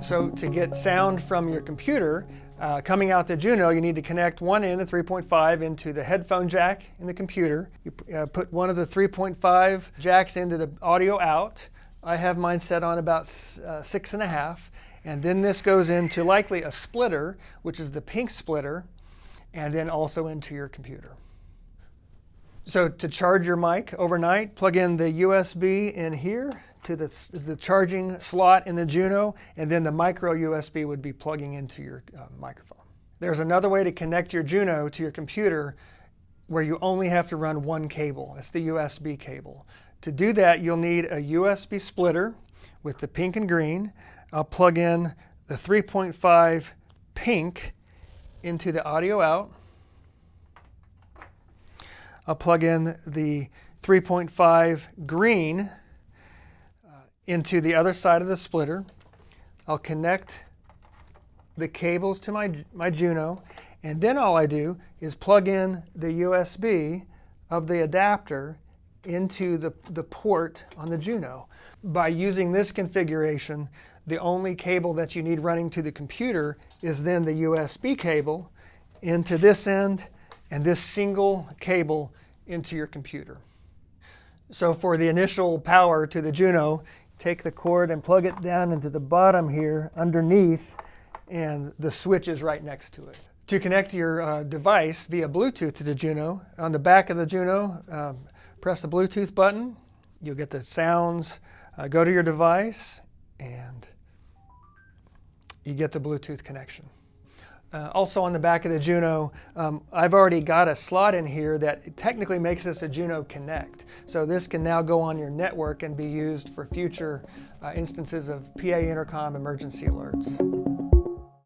So to get sound from your computer uh, coming out the Juno, you need to connect one end, the 3.5, into the headphone jack in the computer. You uh, put one of the 3.5 jacks into the audio out. I have mine set on about uh, six and a half. And then this goes into likely a splitter, which is the pink splitter, and then also into your computer. So to charge your mic overnight, plug in the USB in here to the, the charging slot in the Juno, and then the micro USB would be plugging into your uh, microphone. There's another way to connect your Juno to your computer where you only have to run one cable. That's the USB cable. To do that, you'll need a USB splitter with the pink and green. I'll plug in the 3.5 pink into the audio out. I'll plug in the 3.5 green into the other side of the splitter. I'll connect the cables to my, my Juno, and then all I do is plug in the USB of the adapter into the, the port on the Juno. By using this configuration, the only cable that you need running to the computer is then the USB cable into this end and this single cable into your computer. So for the initial power to the Juno, take the cord and plug it down into the bottom here underneath and the switch is right next to it. To connect your uh, device via Bluetooth to the Juno, on the back of the Juno, um, press the Bluetooth button. You'll get the sounds. Uh, go to your device and you get the Bluetooth connection. Uh, also on the back of the Juno, um, I've already got a slot in here that technically makes this a Juno Connect. So this can now go on your network and be used for future uh, instances of PA intercom emergency alerts.